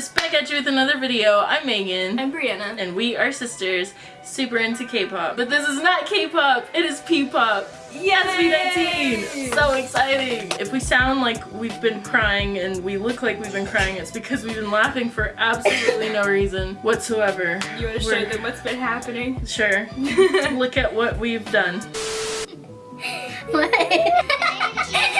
guys, we are K-Popsis back at you with another video. I'm Megan. I'm Brianna. And we are sisters, super into K-pop. But this is not K-pop, it is P-pop. Yes, SB19! So exciting! If we sound like we've been crying and we look like we've been crying, it's because we've been laughing for absolutely no reason whatsoever. You want to show them what's been happening? Sure. look at what we've done. What?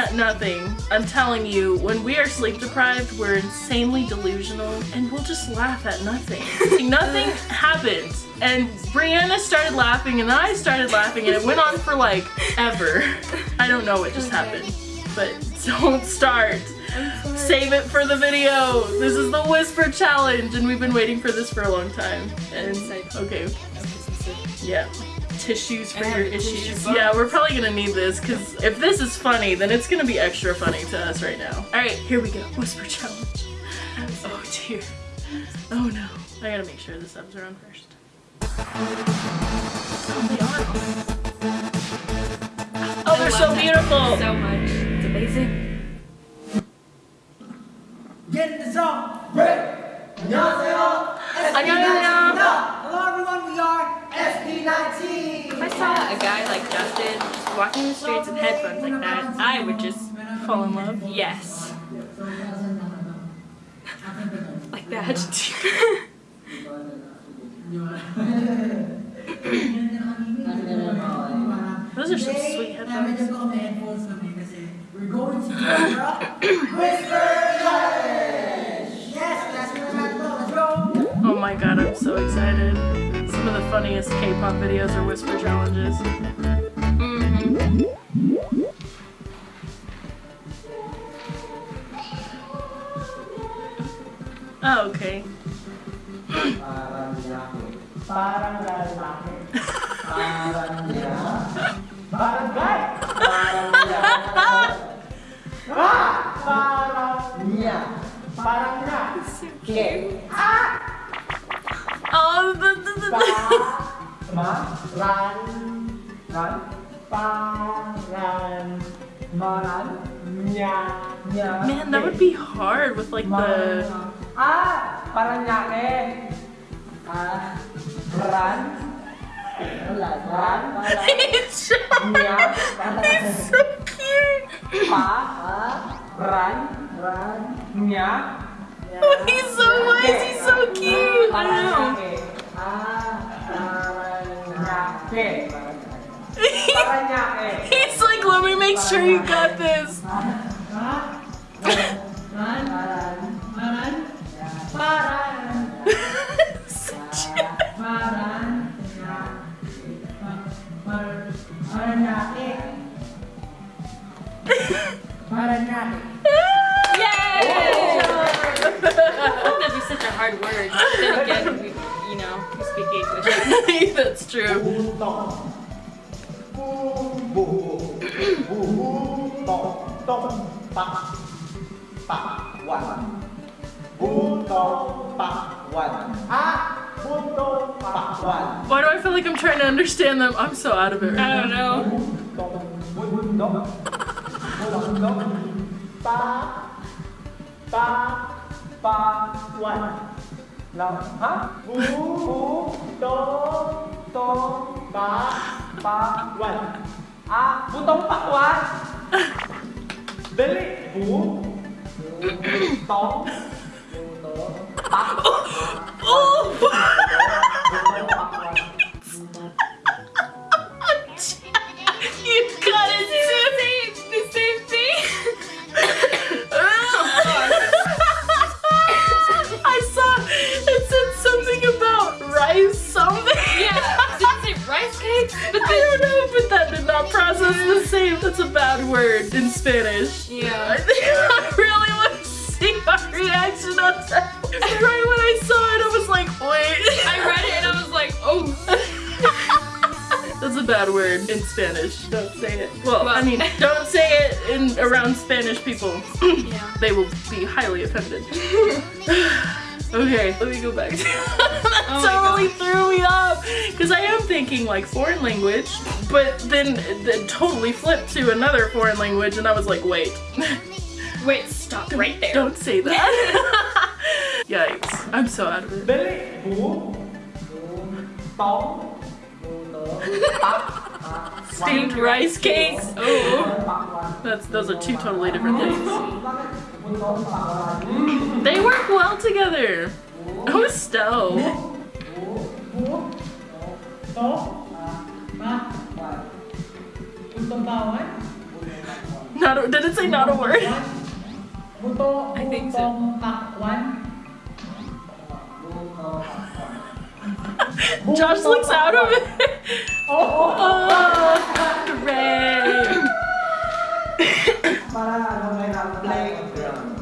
at nothing. I'm telling you, when we are sleep deprived, we're insanely delusional and we'll just laugh at nothing. nothing happens. And Brianna started laughing and I started laughing and it went on for like ever. I don't know what just happened, but don't start. Save it for the video. This is the whisper challenge and we've been waiting for this for a long time. And okay. Yeah Tissues for I have your a tissue issues. box. Yeah, we're probably gonna need this because if this is funny, then it's gonna be extra funny to us right now. Alright, here we go. Whisper challenge. Oh dear. Oh no. I gotta make sure the subs are on first. Oh, they are. Oh, they're so beautiful. So much. It's amazing. Get in the zone. Break. 안녕하세요. 안녕하세요. Hello everyone. We are SP19. if I saw a guy like Justin just walking the streets with headphones like that, I would just Fall in love. yes. like that. Those are some sweet headphones. We're going to funniest K-pop videos are whisper challenges. mm-hmm. Oh, okay. Parang lalaki. Parang Oh, the, the, the, Pa. Ma. Ran. Ran. Paran. Maran. Niya. Niya. Man, that would be hard with like the. Ah! Paranaque. Ah. Ran. Wala. Ran. He's so, Niya. he's so cute. Pa. Ah. Ran. Ran. He's so why is he so cute? I don't know. He's like, let me make sure you got this. Yay! such a hard word. Then again, we, you know, we speak English. That's true. Why do I feel like I'm trying to understand them? I'm so out of it I don't ba, one. Lang. Ha? Bu, bu, do, do, ba, ba, one. Ah, butong pakwan. Dali. Bu, bu, tong, bu, to, pak. Bad word in Spanish. Don't say it. Well, I mean, don't say it in around Spanish people. Yeah. they will be highly offended. okay, let me go back. that Oh totally threw me off because I am thinking like foreign language, but then then totally flipped to another foreign language, and I was like, wait, Wait, stop right there. don't say that. Yikes! I'm so out of it. Steamed rice cakes. Oh, that's those are two totally different things. bún tôm bạc hoàn, They work well together. Oh, Stowe. bố, tóm, bạc hoàn, bún tôm bao ấy, Not a, did it say not a word? I think so. Tôm bạc hoàn. Josh looks out of it. Oh, oh, Oh, hooray! para ano may na playground.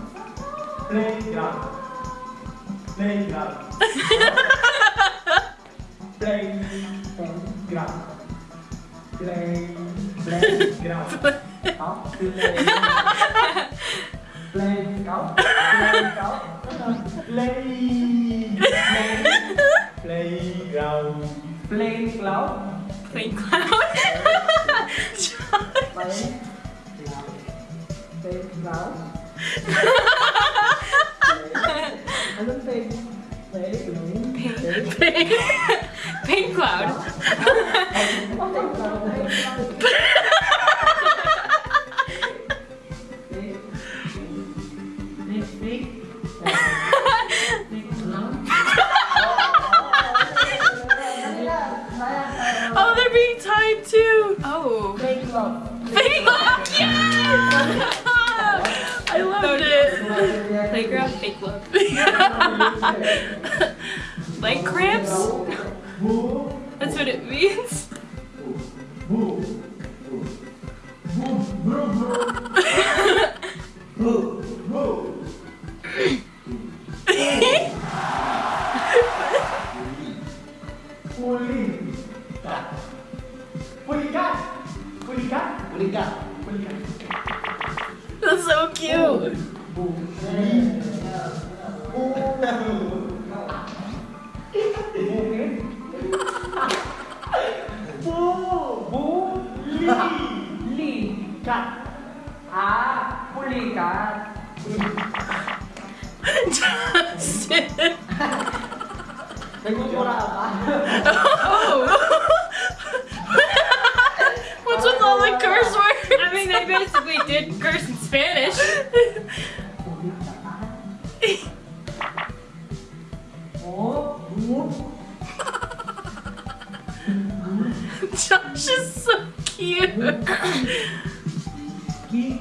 Playground. Playground. Playground. Play, playground. Đó, play. Playground. Playground. Play. Playground. Playground. Plain cloud. Playground. Anong play? Playground. Pain. Leg cramps? That's what it means. Cute.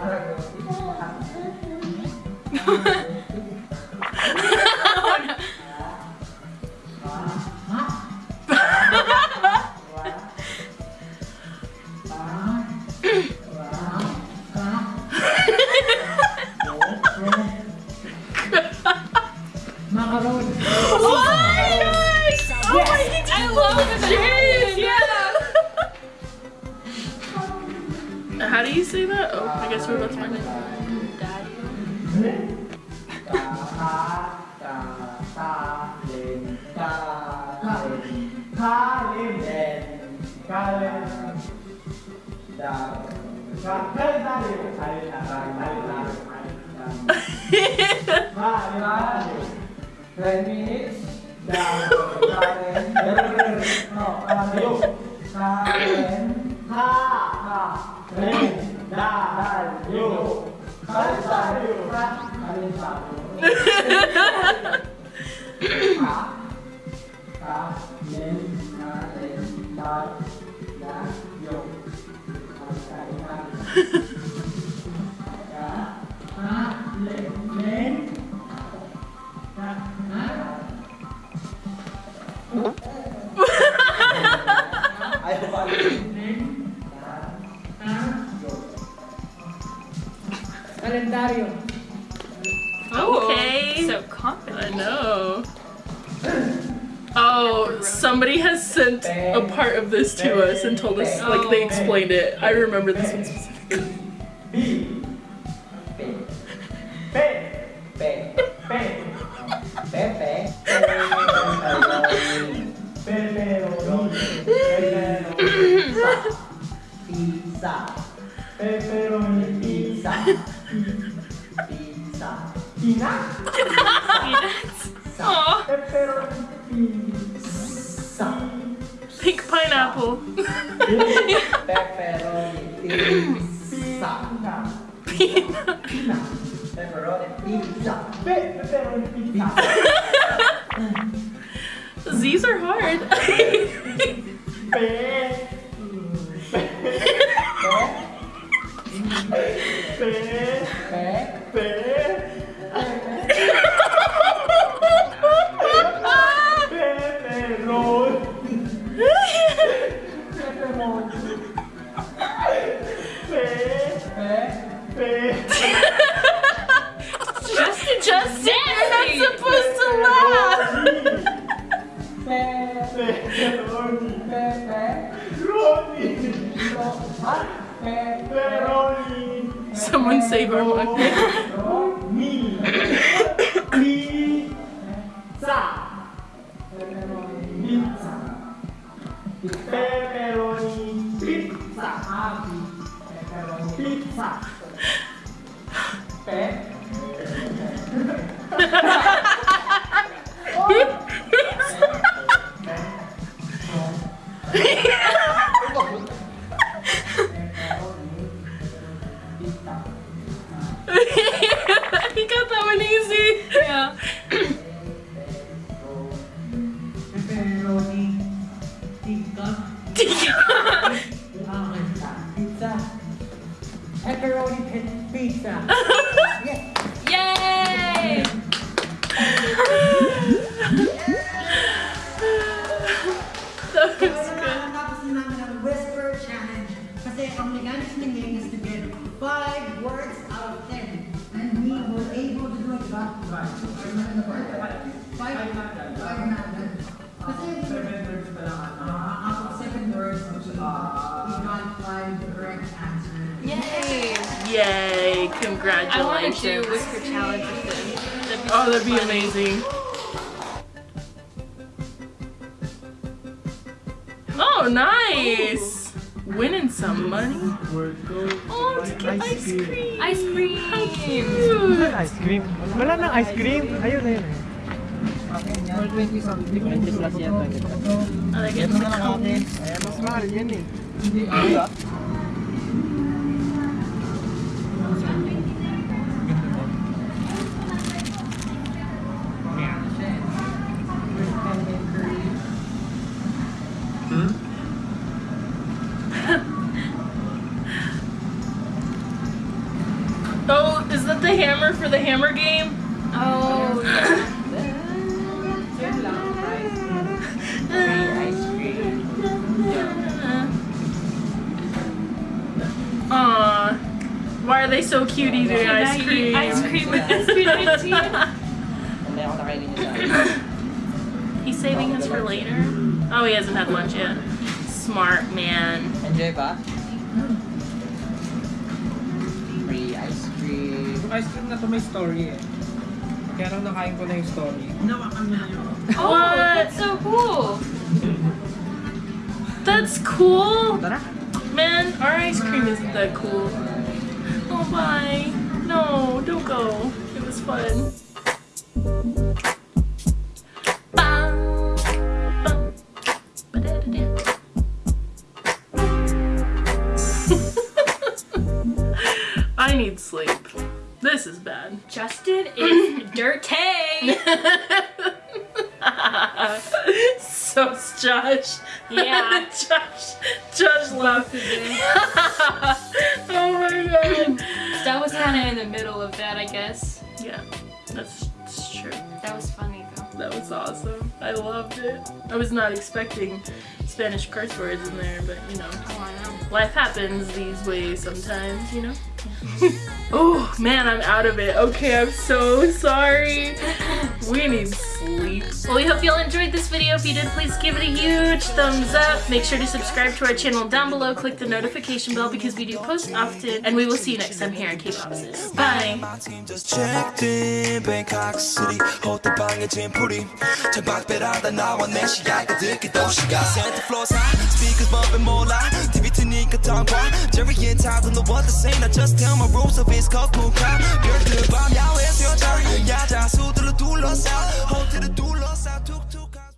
하나 더. Daddy. Ha ha ha. Oh, somebody has sent a part of this to us and told us, like, they explained it. I remember this one specifically. Pineapple. Pepperoni pizza. Peanut. Pepperoni pizza. Pepperoni pizza. These are hard. Pe. Pe. Pe. Pepperoni. Pe. Yay! Yay, Congratulations. I want to do whisper challenge with them. That'd be Oh, that'd be funny. amazing. Oh, nice. Winning some money. Oh, to get ice cream. Ice cream. Cute. Ice cream. Wala nang ice cream. Ayun, ayun. Or 20 something. 20 plus yan. I like it. Mas mahal yan eh. Oh, is that the hammer for the hammer game? Oh, yeah. Aw. Why are they so cute eating ice Maggie, cream? Ice cream with SB19. Hindi ako nakainin niya He's saving his for later. Oh, he hasn't had lunch yet. Smart man. Enjoy ba? Ice cream na to may story eh. Kaya nung nakain ko na yung story. Oh, that's so cool. That's cool. Tara! Man, our ice cream isn't that cool. Oh, bye. No, don't go. It was fun. This is bad. Justin is dirty. so Josh. Yeah. Josh. Josh left. oh my god. That was kind of in the middle of that, I guess. Yeah, that's, that's true. That was funny though. That was awesome. I loved it. I was not expecting Spanish curse words in there, but you know, Oh, I know. life happens these ways sometimes, you know? oh man, I'm out of it. Okay, I'm so sorry. We need sleep. Well, we hope you all enjoyed this video. If you did, please give it a huge thumbs up. Make sure to subscribe to our channel down below. Click the notification bell because we do post often. And we will see you next time here on K-Popsis. Bye. My team just checked in Bangkok City 호텔 방에 짐풀이 창밖배라다 나와 내 시야가 듣기 도시가 Santa Claus high speakers bumping more loud TV 트니까 tongue Jerry and Todd don't know what to say I just tell my rules of it's called cool crowd 별들 밤 야외 수영장 야자 수들로 둘러싸 호텔을 둘러싸 툭